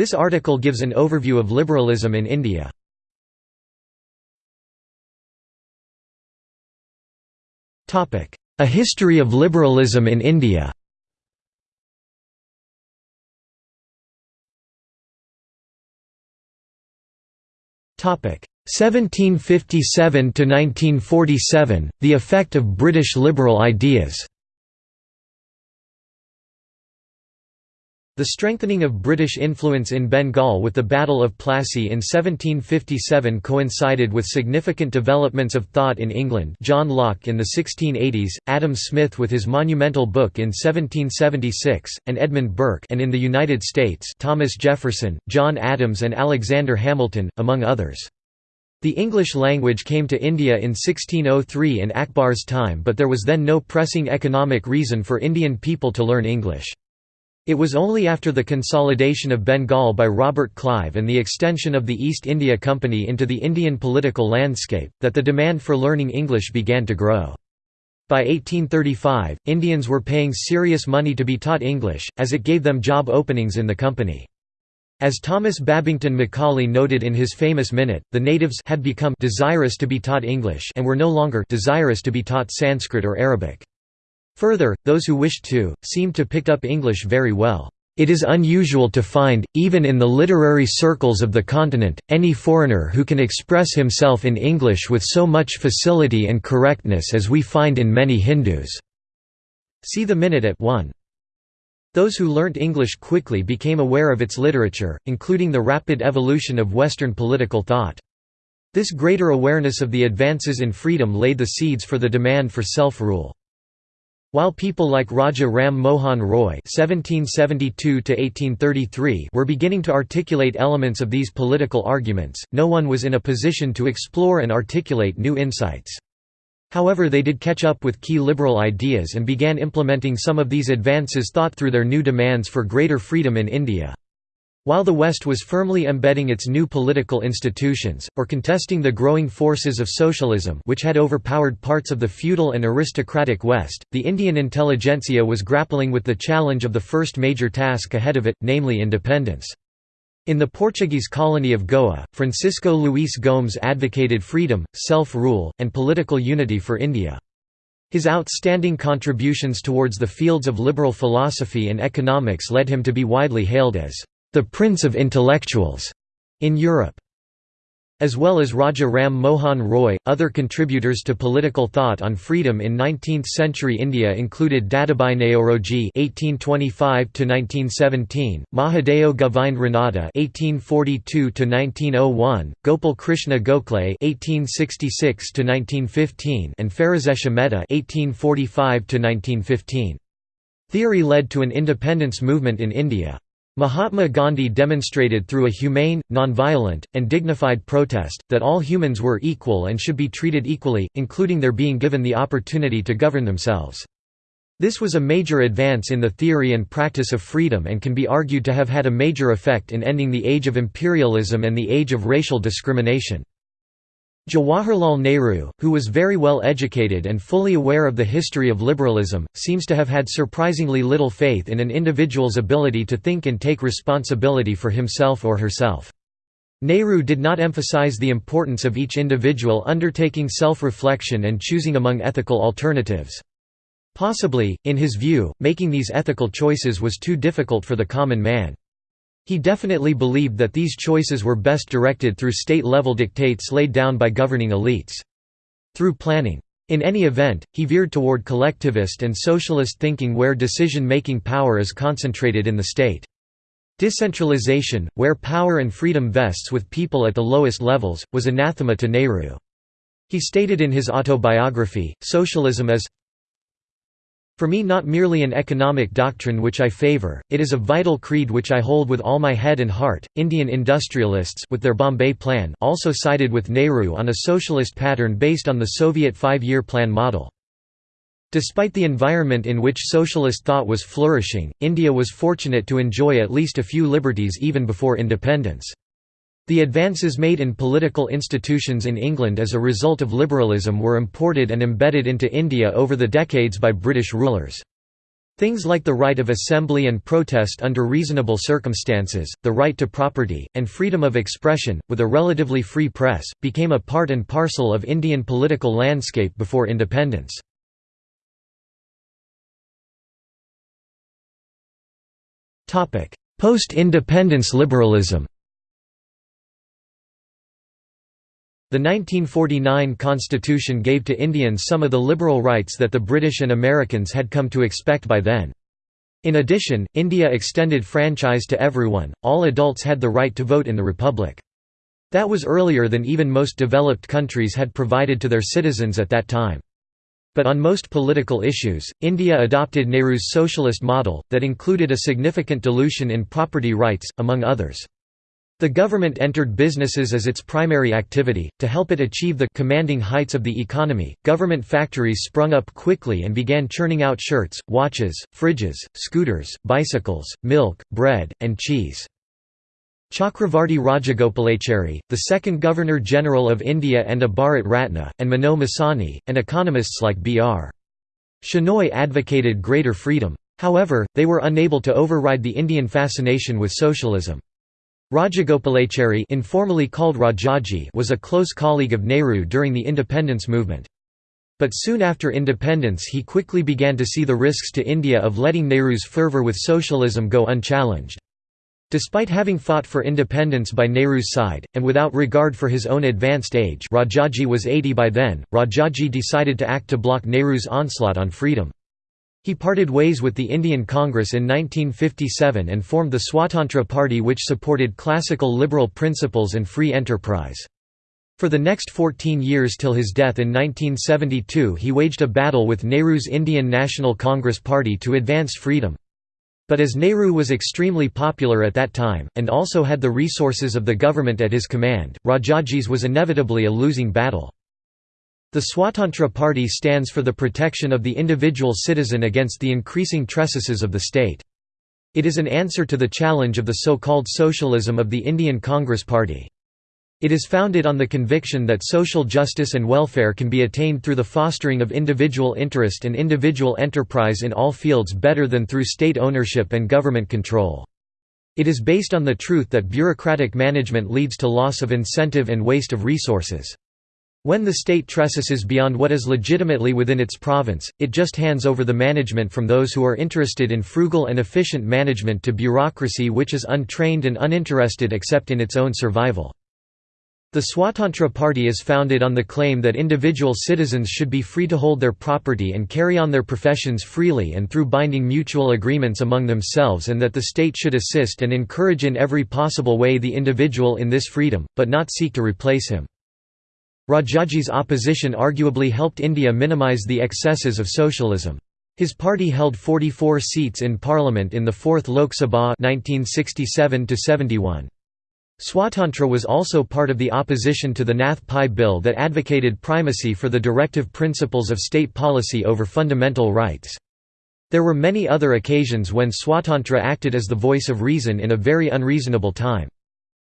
This article gives an overview of liberalism in India. A history of liberalism in India. Topic. 1757 to 1947 The effect of British liberal ideas The strengthening of British influence in Bengal with the Battle of Plassey in 1757 coincided with significant developments of thought in England John Locke in the 1680s, Adam Smith with his monumental book in 1776, and Edmund Burke and in the United States Thomas Jefferson, John Adams and Alexander Hamilton, among others. The English language came to India in 1603 in Akbar's time but there was then no pressing economic reason for Indian people to learn English. It was only after the consolidation of Bengal by Robert Clive and the extension of the East India Company into the Indian political landscape, that the demand for learning English began to grow. By 1835, Indians were paying serious money to be taught English, as it gave them job openings in the company. As Thomas Babington Macaulay noted in his famous Minute, the natives had become desirous to be taught English and were no longer desirous to be taught Sanskrit or Arabic. Further, those who wished to, seemed to pick up English very well. It is unusual to find, even in the literary circles of the continent, any foreigner who can express himself in English with so much facility and correctness as we find in many Hindus." See the minute at 1. Those who learnt English quickly became aware of its literature, including the rapid evolution of Western political thought. This greater awareness of the advances in freedom laid the seeds for the demand for self-rule. While people like Raja Ram Mohan Roy (1772–1833) were beginning to articulate elements of these political arguments, no one was in a position to explore and articulate new insights. However they did catch up with key liberal ideas and began implementing some of these advances thought through their new demands for greater freedom in India. While the West was firmly embedding its new political institutions, or contesting the growing forces of socialism which had overpowered parts of the feudal and aristocratic West, the Indian intelligentsia was grappling with the challenge of the first major task ahead of it, namely independence. In the Portuguese colony of Goa, Francisco Luís Gomes advocated freedom, self-rule, and political unity for India. His outstanding contributions towards the fields of liberal philosophy and economics led him to be widely hailed as the Prince of Intellectuals in Europe. As well as Raja Ram Mohan Roy, other contributors to political thought on freedom in 19th-century India included Dadabhai Naoroji (1825–1917), Mahadeo Govind Ranade (1842–1901), Gopal Krishna Gokhale (1866–1915), and Pherozeshah Mehta (1845–1915). Theory led to an independence movement in India. Mahatma Gandhi demonstrated through a humane, nonviolent, and dignified protest, that all humans were equal and should be treated equally, including their being given the opportunity to govern themselves. This was a major advance in the theory and practice of freedom and can be argued to have had a major effect in ending the age of imperialism and the age of racial discrimination. Jawaharlal Nehru, who was very well educated and fully aware of the history of liberalism, seems to have had surprisingly little faith in an individual's ability to think and take responsibility for himself or herself. Nehru did not emphasize the importance of each individual undertaking self-reflection and choosing among ethical alternatives. Possibly, in his view, making these ethical choices was too difficult for the common man. He definitely believed that these choices were best directed through state-level dictates laid down by governing elites. Through planning. In any event, he veered toward collectivist and socialist thinking where decision-making power is concentrated in the state. Decentralization, where power and freedom vests with people at the lowest levels, was anathema to Nehru. He stated in his autobiography, socialism is for me not merely an economic doctrine which I favor, it is a vital creed which I hold with all my head and heart. Indian industrialists with their Bombay Plan also sided with Nehru on a socialist pattern based on the Soviet five-year plan model. Despite the environment in which socialist thought was flourishing, India was fortunate to enjoy at least a few liberties even before independence. The advances made in political institutions in England as a result of liberalism were imported and embedded into India over the decades by British rulers. Things like the right of assembly and protest under reasonable circumstances, the right to property, and freedom of expression, with a relatively free press, became a part and parcel of Indian political landscape before independence. Post-independence liberalism The 1949 constitution gave to Indians some of the liberal rights that the British and Americans had come to expect by then. In addition, India extended franchise to everyone, all adults had the right to vote in the republic. That was earlier than even most developed countries had provided to their citizens at that time. But on most political issues, India adopted Nehru's socialist model, that included a significant dilution in property rights, among others. The government entered businesses as its primary activity. To help it achieve the commanding heights of the economy, government factories sprung up quickly and began churning out shirts, watches, fridges, scooters, bicycles, milk, bread, and cheese. Chakravarti Rajagopalachari, the second Governor-General of India and a Bharat Ratna, and Minoo Masani, and economists like B.R. Shenoy advocated greater freedom. However, they were unable to override the Indian fascination with socialism. Rajagopalachari informally called Rajaji was a close colleague of Nehru during the independence movement. But soon after independence he quickly began to see the risks to India of letting Nehru's fervour with socialism go unchallenged. Despite having fought for independence by Nehru's side, and without regard for his own advanced age Rajaji was 80 by then, Rajaji decided to act to block Nehru's onslaught on freedom. He parted ways with the Indian Congress in 1957 and formed the Swatantra Party which supported classical liberal principles and free enterprise. For the next 14 years till his death in 1972 he waged a battle with Nehru's Indian National Congress Party to advance freedom. But as Nehru was extremely popular at that time, and also had the resources of the government at his command, Rajaji's was inevitably a losing battle. The Swatantra Party stands for the protection of the individual citizen against the increasing trespases of the state. It is an answer to the challenge of the so-called socialism of the Indian Congress Party. It is founded on the conviction that social justice and welfare can be attained through the fostering of individual interest and individual enterprise in all fields better than through state ownership and government control. It is based on the truth that bureaucratic management leads to loss of incentive and waste of resources. When the state trespasses beyond what is legitimately within its province, it just hands over the management from those who are interested in frugal and efficient management to bureaucracy which is untrained and uninterested except in its own survival. The Swatantra Party is founded on the claim that individual citizens should be free to hold their property and carry on their professions freely and through binding mutual agreements among themselves and that the state should assist and encourage in every possible way the individual in this freedom, but not seek to replace him. Rajaji's opposition arguably helped India minimize the excesses of socialism. His party held 44 seats in parliament in the 4th Lok Sabha 1967 -71. Swatantra was also part of the opposition to the Nath Pai bill that advocated primacy for the directive principles of state policy over fundamental rights. There were many other occasions when Swatantra acted as the voice of reason in a very unreasonable time.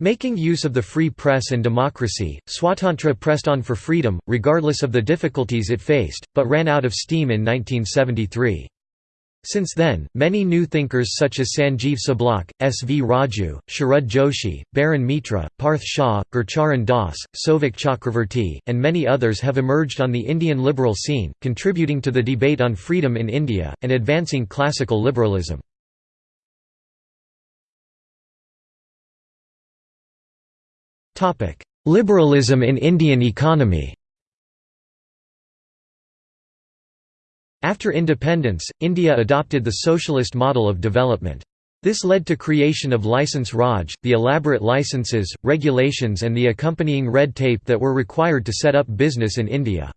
Making use of the free press and democracy, Swatantra pressed on for freedom, regardless of the difficulties it faced, but ran out of steam in 1973. Since then, many new thinkers such as Sanjeev Sablok, S. V. Raju, Sharad Joshi, Barun Mitra, Parth Shah, Gurcharan Das, Souvik Chakravarti, and many others have emerged on the Indian liberal scene, contributing to the debate on freedom in India, and advancing classical liberalism. Liberalism in Indian economy After independence, India adopted the socialist model of development. This led to creation of license Raj, the elaborate licenses, regulations and the accompanying red tape that were required to set up business in India.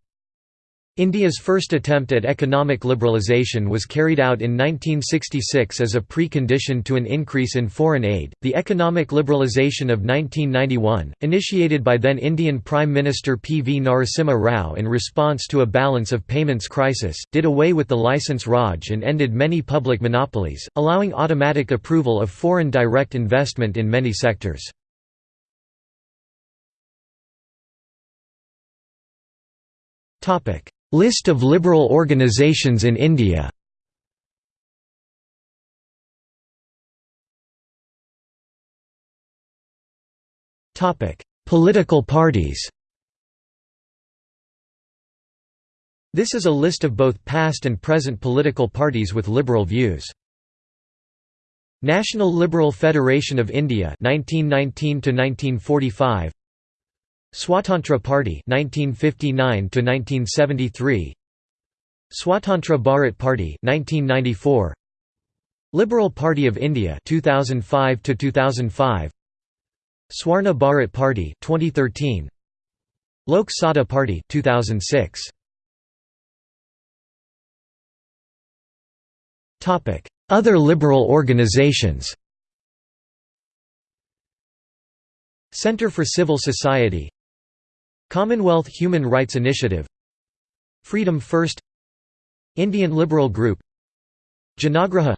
India's first attempt at economic liberalisation was carried out in 1966 as a precondition to an increase in foreign aid. The economic liberalisation of 1991, initiated by then Indian Prime Minister P. V. Narasimha Rao in response to a balance of payments crisis, did away with the licence Raj and ended many public monopolies, allowing automatic approval of foreign direct investment in many sectors. Topic List of liberal organizations in India. Political parties. This is a list of both past and present political parties with liberal views. National Liberal Federation of India 1919 to 1945 Swatantra Party 1959 to 1973 Swatantra Bharat Party 1994 Liberal Party of India 2005 to 2005 Swarna Bharat Party 2013 Lok Satta Party 2006 Topic Other liberal organizations. Center for Civil Society Commonwealth Human Rights Initiative Freedom First Indian Liberal Group Janaagraha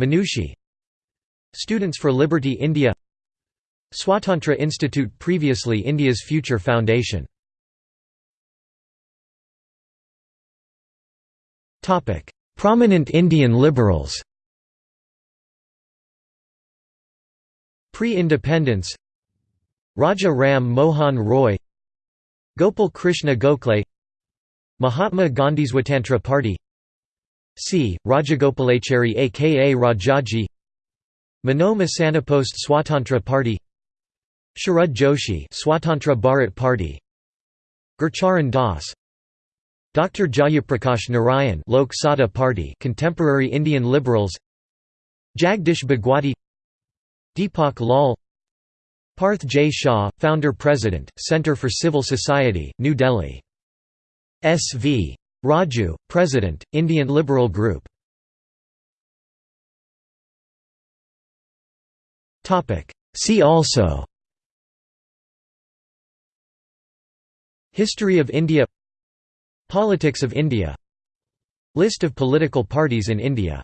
Manushi Students for Liberty India Swatantra Institute previously India's Future Foundation. Prominent Indian liberals Pre-independence Raja Ram Mohan Roy Gopal Krishna Gokhale Mahatma Gandhi's Swatantra Party C. Rajagopalachari aka Rajaji Minoo Masanipost Swatantra Party Sharad Joshi Swatantra Bharat Party Gurcharan Das Dr. Jayaprakash Narayan Lok Satta Party Contemporary Indian Liberals Jagdish Bhagwati Deepak Lal Parth J. Shah, Founder-President, Center for Civil Society, New Delhi. S.V. Raju, President, Indian Liberal Group See also History of India Politics of India List of political parties in India